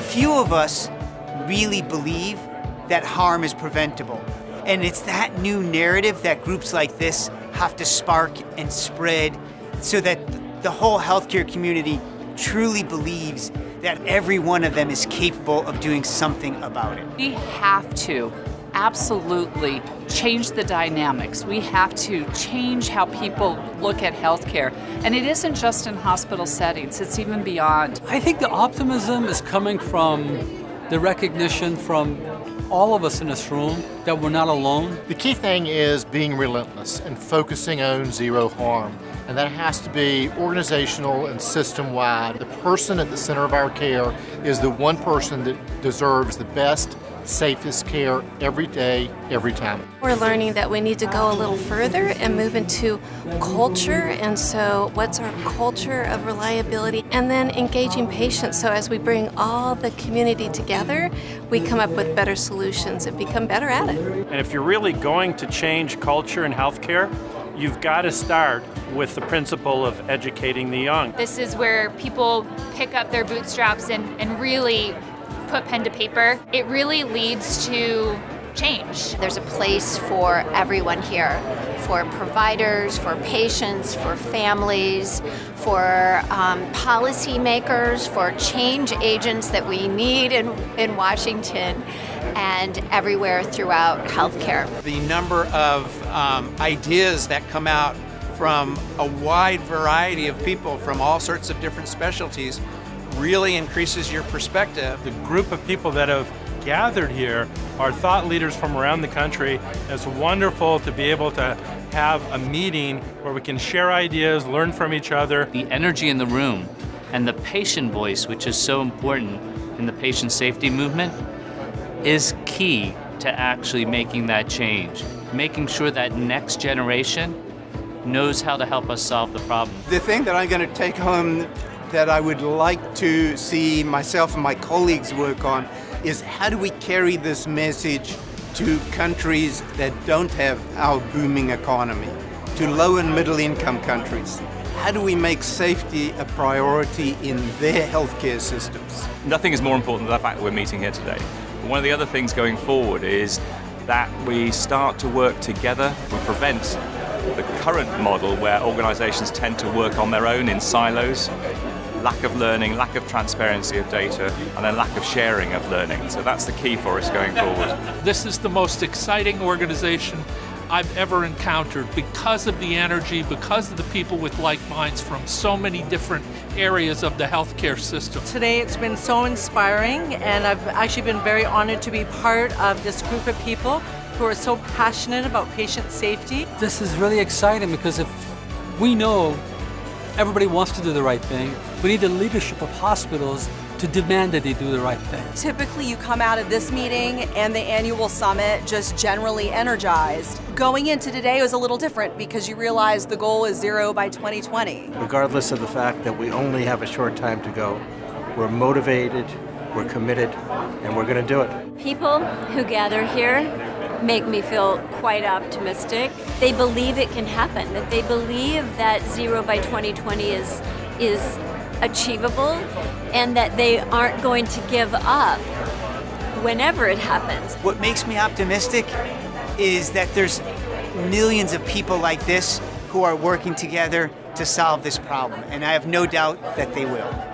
few of us really believe that harm is preventable. And it's that new narrative that groups like this have to spark and spread so that the whole healthcare community truly believes that every one of them is capable of doing something about it. We have to absolutely change the dynamics. We have to change how people look at healthcare. And it isn't just in hospital settings, it's even beyond. I think the optimism is coming from the recognition from all of us in this room that we're not alone. The key thing is being relentless and focusing on zero harm. And that has to be organizational and system-wide. The person at the center of our care is the one person that deserves the best safest care every day, every time. We're learning that we need to go a little further and move into culture. And so, what's our culture of reliability? And then engaging patients. So, as we bring all the community together, we come up with better solutions and become better at it. And if you're really going to change culture in healthcare, you've got to start with the principle of educating the young. This is where people pick up their bootstraps and, and really put pen to paper. It really leads to change. There's a place for everyone here, for providers, for patients, for families, for um, policymakers, for change agents that we need in, in Washington and everywhere throughout healthcare. The number of um, ideas that come out from a wide variety of people from all sorts of different specialties really increases your perspective. The group of people that have gathered here are thought leaders from around the country. It's wonderful to be able to have a meeting where we can share ideas, learn from each other. The energy in the room and the patient voice, which is so important in the patient safety movement, is key to actually making that change. Making sure that next generation knows how to help us solve the problem. The thing that I'm going to take home that I would like to see myself and my colleagues work on is how do we carry this message to countries that don't have our booming economy, to low and middle income countries. How do we make safety a priority in their healthcare systems? Nothing is more important than the fact that we're meeting here today. One of the other things going forward is that we start to work together to prevent the current model where organizations tend to work on their own in silos lack of learning, lack of transparency of data, and then lack of sharing of learning. So that's the key for us going forward. This is the most exciting organization I've ever encountered because of the energy, because of the people with like minds from so many different areas of the healthcare system. Today it's been so inspiring and I've actually been very honored to be part of this group of people who are so passionate about patient safety. This is really exciting because if we know everybody wants to do the right thing, we need the leadership of hospitals to demand that they do the right thing. Typically, you come out of this meeting and the annual summit just generally energized. Going into today was a little different because you realize the goal is zero by 2020. Regardless of the fact that we only have a short time to go, we're motivated, we're committed, and we're going to do it. People who gather here make me feel quite optimistic. They believe it can happen, that they believe that zero by 2020 is, is achievable and that they aren't going to give up whenever it happens. What makes me optimistic is that there's millions of people like this who are working together to solve this problem, and I have no doubt that they will.